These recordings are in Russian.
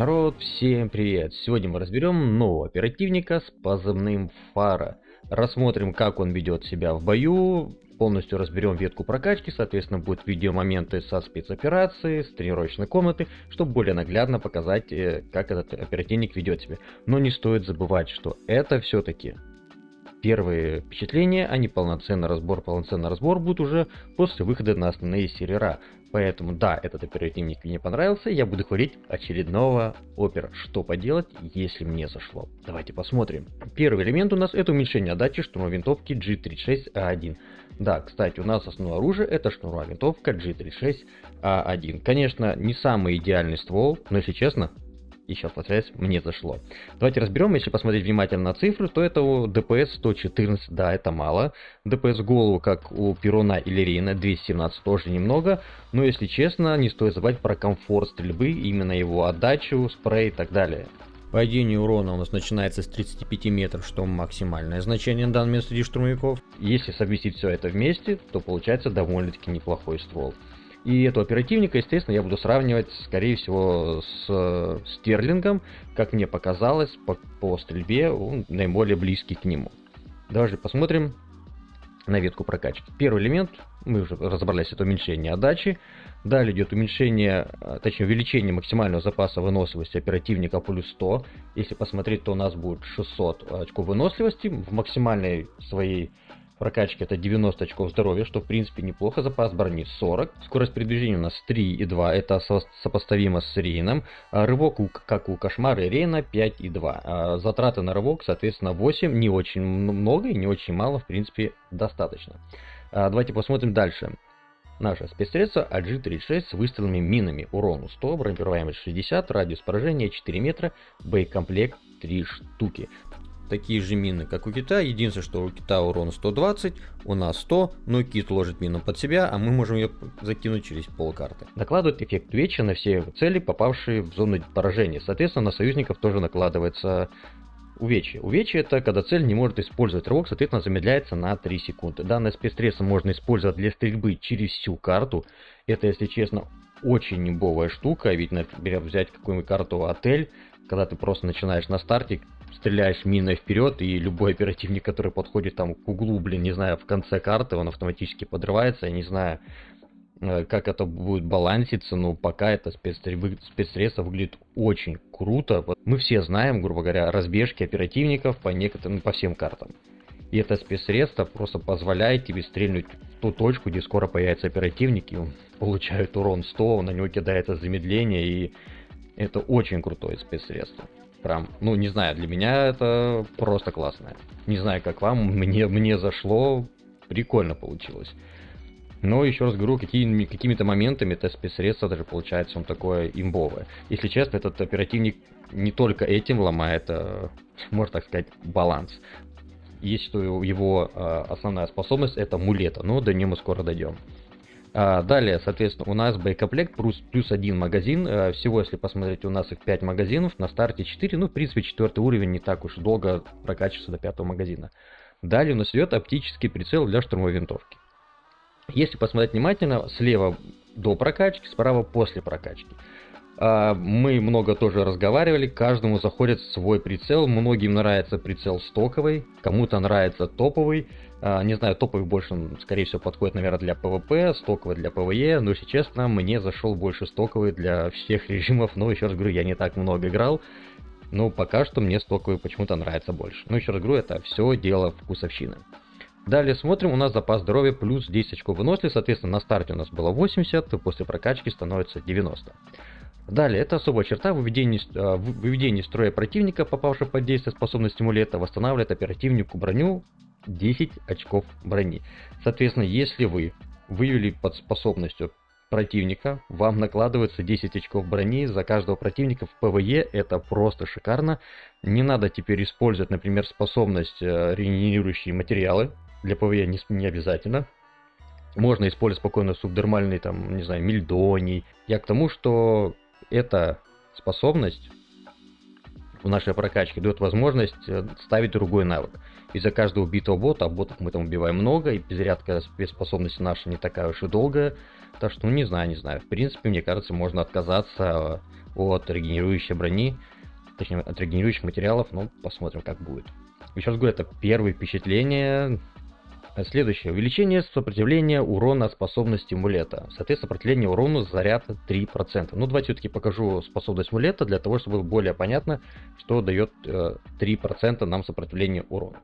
Народ, всем привет! Сегодня мы разберем нового оперативника с позывным Фара. Рассмотрим, как он ведет себя в бою, полностью разберем ветку прокачки, соответственно будут видеомоменты со спецоперации, с тренировочной комнаты, чтобы более наглядно показать, э, как этот оперативник ведет себя. Но не стоит забывать, что это все-таки первые впечатления, а не полноценный разбор. Полноценный разбор будет уже после выхода на основные сервера. Поэтому да, этот оперативник мне понравился, я буду хвалить очередного опера. Что поделать, если мне зашло. Давайте посмотрим. Первый элемент у нас это уменьшение отдачи штурмовой винтовки G36A1. Да, кстати, у нас основное оружие это штурмовая винтовка G36A1. Конечно, не самый идеальный ствол, но если честно, и сейчас повторяюсь, мне зашло. Давайте разберем, если посмотреть внимательно на цифры, то это ДПС 114, да, это мало. ДПС голову, как у Перуна или Рейна, 217 тоже немного. Но если честно, не стоит забывать про комфорт стрельбы, именно его отдачу, спрей и так далее. Падение урона у нас начинается с 35 метров, что максимальное значение на данном месте штурмовиков. Если совместить все это вместе, то получается довольно-таки неплохой ствол. И этого оперативника, естественно, я буду сравнивать, скорее всего, с Стерлингом. Как мне показалось, по, по стрельбе он наиболее близкий к нему. Давайте посмотрим на ветку прокачки. Первый элемент, мы уже разобрались, это уменьшение отдачи. Далее идет уменьшение, а, точнее увеличение максимального запаса выносливости оперативника плюс 100. Если посмотреть, то у нас будет 600 очков выносливости в максимальной своей прокачки это 90 очков здоровья, что в принципе неплохо, запас брони 40, скорость передвижения у нас 3,2, это со сопоставимо с Рейном, а рывок, как у Кошмара и Рейна, 5,2, а затраты на рывок, соответственно, 8, не очень много и не очень мало, в принципе, достаточно. А, давайте посмотрим дальше. Наше спецсредство AG-36 с выстрелами минами. Урон 100, бронепробиваемость 60, радиус поражения 4 метра, боекомплект 3 штуки такие же мины, как у кита. Единственное, что у кита урон 120, у нас 100, но кит ложит мину под себя, а мы можем ее закинуть через полкарты. Накладывает эффект веча на все цели, попавшие в зону поражения. Соответственно, на союзников тоже накладывается увечье. Увечье это когда цель не может использовать рывок, соответственно замедляется на 3 секунды. Данное спецсредство можно использовать для стрельбы через всю карту. Это, если честно, очень небовая штука, ведь, например, взять какую-нибудь карту отель, когда ты просто начинаешь на старте, стреляешь миной вперед, и любой оперативник, который подходит там к углу, блин, не знаю, в конце карты, он автоматически подрывается, я не знаю, э, как это будет баланситься, но пока это спецсредство выглядит очень круто. Мы все знаем, грубо говоря, разбежки оперативников по некоторым, по всем картам. И это спецсредство просто позволяет тебе стрельнуть в ту точку, где скоро появится оперативник, и урон 100, на него кидается замедление, и это очень крутое спецсредство. Прям, ну не знаю, для меня это просто классное. Не знаю, как вам, мне, мне зашло, прикольно получилось. Но еще раз говорю, какими, какими-то моментами это спецсредство даже получается он такое имбовое. Если честно, этот оперативник не только этим ломает, а, можно так сказать, баланс. Есть что его а, основная способность это мулета, но до нее мы скоро дойдем. А, далее, соответственно, у нас боекомплект плюс, плюс один магазин. А, всего, если посмотреть, у нас их 5 магазинов, на старте 4. Ну, в принципе, четвертый уровень не так уж долго прокачивается до пятого магазина. Далее у нас идет оптический прицел для штурмовой винтовки. Если посмотреть внимательно, слева до прокачки, справа после прокачки. А, мы много тоже разговаривали, каждому заходит свой прицел, многим нравится прицел стоковый, кому-то нравится топовый, не знаю, топовый больше, скорее всего, подходит, наверное, для PvP, стоковый для PvE, но, если честно, мне зашел больше стоковый для всех режимов, но, еще раз говорю, я не так много играл, но пока что мне стоковый почему-то нравится больше. Но, еще раз говорю, это все дело вкусовщины. Далее смотрим, у нас запас здоровья плюс 10 очков выносливости, соответственно, на старте у нас было 80, после прокачки становится 90. Далее, это особая черта выведения, а, выведения строя противника, попавшего под действие способности мулета, восстанавливает оперативнику броню 10 очков брони. Соответственно, если вы вывели под способностью противника, вам накладывается 10 очков брони за каждого противника в PvE, это просто шикарно. Не надо теперь использовать, например, способность э, регенерирующие материалы, для PvE не, не обязательно. Можно использовать спокойно субдермальный, там, не знаю, мельдоний. Я к тому, что эта способность в нашей прокачке дает возможность э, ставить другой навык. Из-за каждого убитого бота, а ботов мы там убиваем много, и перезарядка спецспособности наша не такая уж и долгая. Так что, ну не знаю, не знаю. В принципе, мне кажется, можно отказаться от регенерирующей брони, точнее от регенерирующих материалов, но посмотрим как будет. Еще раз говорю, это первые впечатления, Следующее. Увеличение сопротивления урона способности мулета. Соответственно, сопротивление урону заряд 3%. Ну, давайте все-таки покажу способность мулета, для того, чтобы было более понятно, что дает э, 3% нам сопротивление урона.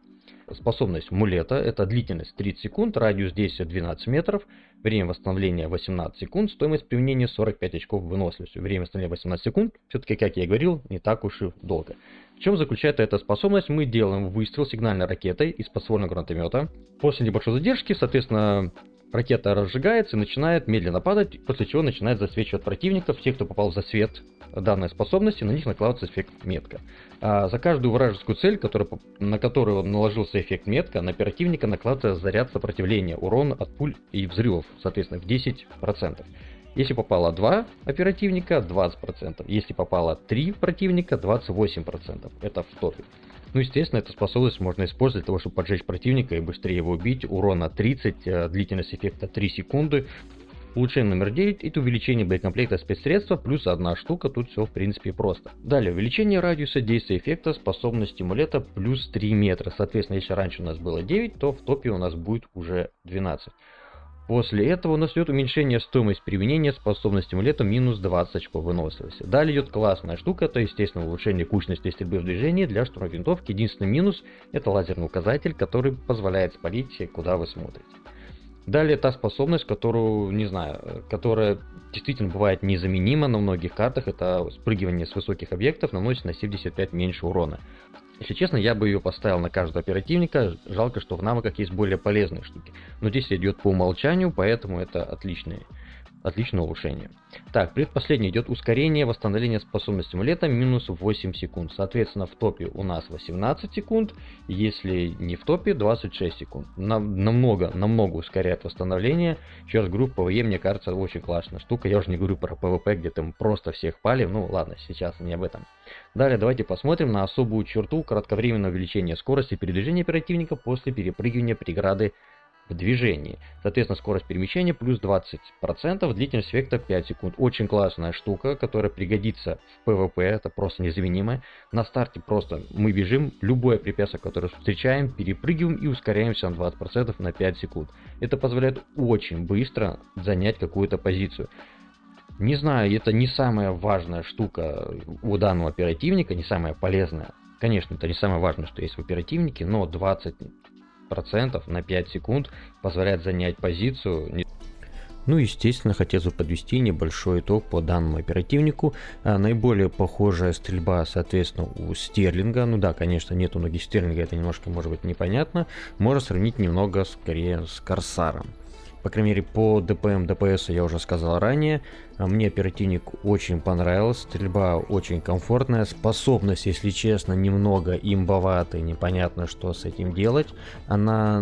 Способность мулета это длительность 30 секунд, радиус действия 12 метров, время восстановления 18 секунд, стоимость применения 45 очков выносливости. Время восстановления 18 секунд, все-таки, как я и говорил, не так уж и долго. В чем заключается эта способность? Мы делаем выстрел сигнальной ракетой из подствольного гранатомета. После небольшой задержки, соответственно, ракета разжигается и начинает медленно падать, после чего начинает засвечивать противников. Те, кто попал в засвет данной способности, на них накладывается эффект метка. А за каждую вражескую цель, которая, на которую наложился эффект метка, на оперативника накладывается заряд сопротивления, урон от пуль и взрывов, соответственно, в 10%. Если попало 2 оперативника, 20%. Если попало 3 противника, 28%. Это в топе. Ну, естественно, эту способность можно использовать для того, чтобы поджечь противника и быстрее его убить. Урона 30, э, длительность эффекта 3 секунды. Улучшение номер 9 это увеличение боекомплекта спецсредства плюс одна штука, тут все в принципе просто. Далее, увеличение радиуса действия эффекта способности амулета плюс 3 метра. Соответственно, если раньше у нас было 9, то в топе у нас будет уже 12. После этого у нас идет уменьшение стоимости применения способности амулета минус 20 очков выносливости. Далее идет классная штука, это естественно улучшение кучности стрельбы в движении для штурма винтовки. Единственный минус это лазерный указатель, который позволяет спалить, куда вы смотрите. Далее та способность, которую, не знаю, которая действительно бывает незаменима на многих картах, это спрыгивание с высоких объектов наносит на 75 меньше урона. Если честно, я бы ее поставил на каждого оперативника, жалко, что в навыках есть более полезные штуки. Но здесь идет по умолчанию, поэтому это отличные Отличное улучшение. Так, предпоследнее идет ускорение восстановления способности амулета минус 8 секунд. Соответственно, в топе у нас 18 секунд, если не в топе 26 секунд. Нам, намного, намного ускоряет восстановление. Еще раз говорю, PvE мне кажется очень классная штука. Я уже не говорю про PvP, где там просто всех палим. Ну ладно, сейчас не об этом. Далее давайте посмотрим на особую черту кратковременного увеличения скорости передвижения оперативника после перепрыгивания преграды в движении. Соответственно, скорость перемещения плюс 20%, длительность эффекта 5 секунд. Очень классная штука, которая пригодится в PvP, это просто незаменимое. На старте просто мы бежим, любое препятствие, которое встречаем, перепрыгиваем и ускоряемся на 20% на 5 секунд. Это позволяет очень быстро занять какую-то позицию. Не знаю, это не самая важная штука у данного оперативника, не самая полезная. Конечно, это не самое важное, что есть в оперативнике, но 20 процентов на 5 секунд позволяет занять позицию. Ну, естественно, хотел бы подвести небольшой итог по данному оперативнику. А, наиболее похожая стрельба, соответственно, у Стерлинга. Ну да, конечно, нет у ноги Стерлинга, это немножко может быть непонятно. Можно сравнить немного скорее с Корсаром. По крайней мере, по ДПМ, ДПС я уже сказал ранее. А мне оперативник очень понравился, стрельба очень комфортная, способность, если честно, немного имбоватая, непонятно, что с этим делать. Она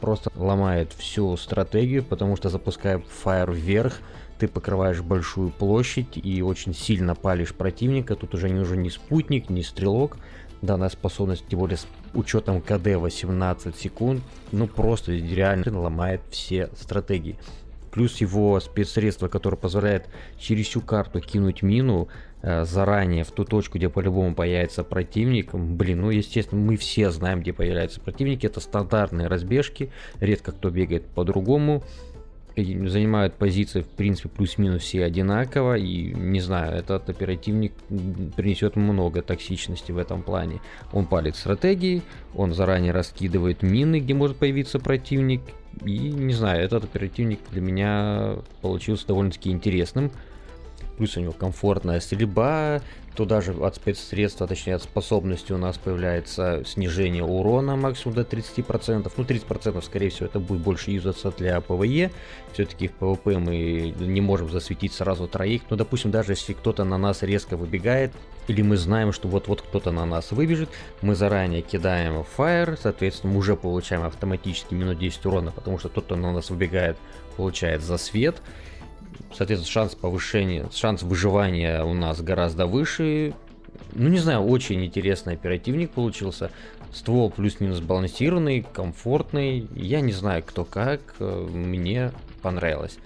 просто ломает всю стратегию, потому что запуская фаер вверх, ты покрываешь большую площадь и очень сильно палишь противника. Тут уже не нужен ни спутник, ни стрелок данная способность, тем более учетом КД 18 секунд, ну просто реально ломает все стратегии. Плюс его спецсредство, которое позволяет через всю карту кинуть мину э, заранее в ту точку, где по-любому появится противник. Блин, ну естественно, мы все знаем, где появляются противники. Это стандартные разбежки, редко кто бегает по-другому занимают позиции в принципе плюс-минус все одинаково и не знаю этот оперативник принесет много токсичности в этом плане. Он палит стратегии он заранее раскидывает мины где может появиться противник. И не знаю этот оперативник для меня получился довольно-таки интересным плюс у него комфортная стрельба Туда же от спецсредства, точнее от способности у нас появляется снижение урона максимум до 30%. Ну 30% скорее всего это будет больше юзаться для PvE. Все-таки в PvP мы не можем засветить сразу троих. Но допустим даже если кто-то на нас резко выбегает, или мы знаем, что вот-вот кто-то на нас выбежит, мы заранее кидаем фаер, соответственно мы уже получаем автоматически минус 10 урона, потому что тот, кто на нас выбегает, получает засвет. Соответственно, шанс повышения, шанс выживания у нас гораздо выше. ну не знаю, очень интересный оперативник получился. Ствол плюс-минус балансированный, комфортный. Я не знаю, кто как, э, мне понравилось.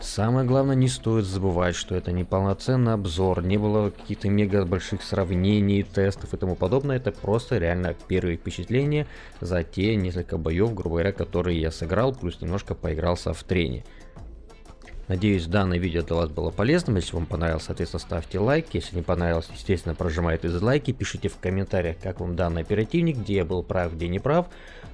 Самое главное, не стоит забывать, что это не полноценный обзор, не было каких-то мега больших сравнений, тестов и тому подобное. Это просто реально первые впечатления за те несколько боев, грубо говоря, которые я сыграл, плюс немножко поигрался в трене. Надеюсь, данное видео для вас было полезным. Если вам понравилось, соответственно, ставьте лайк. Если не понравилось, естественно, прожимайте дизлайки. Пишите в комментариях, как вам данный оперативник, где я был прав, где не прав.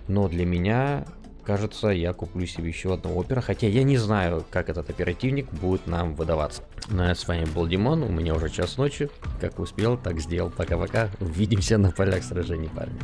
Но для меня кажется, я куплю себе еще одного опера, хотя я не знаю, как этот оперативник будет нам выдаваться. Ну а с вами был Димон, у меня уже час ночи, как успел, так сделал, пока-пока, увидимся на полях сражений, парни.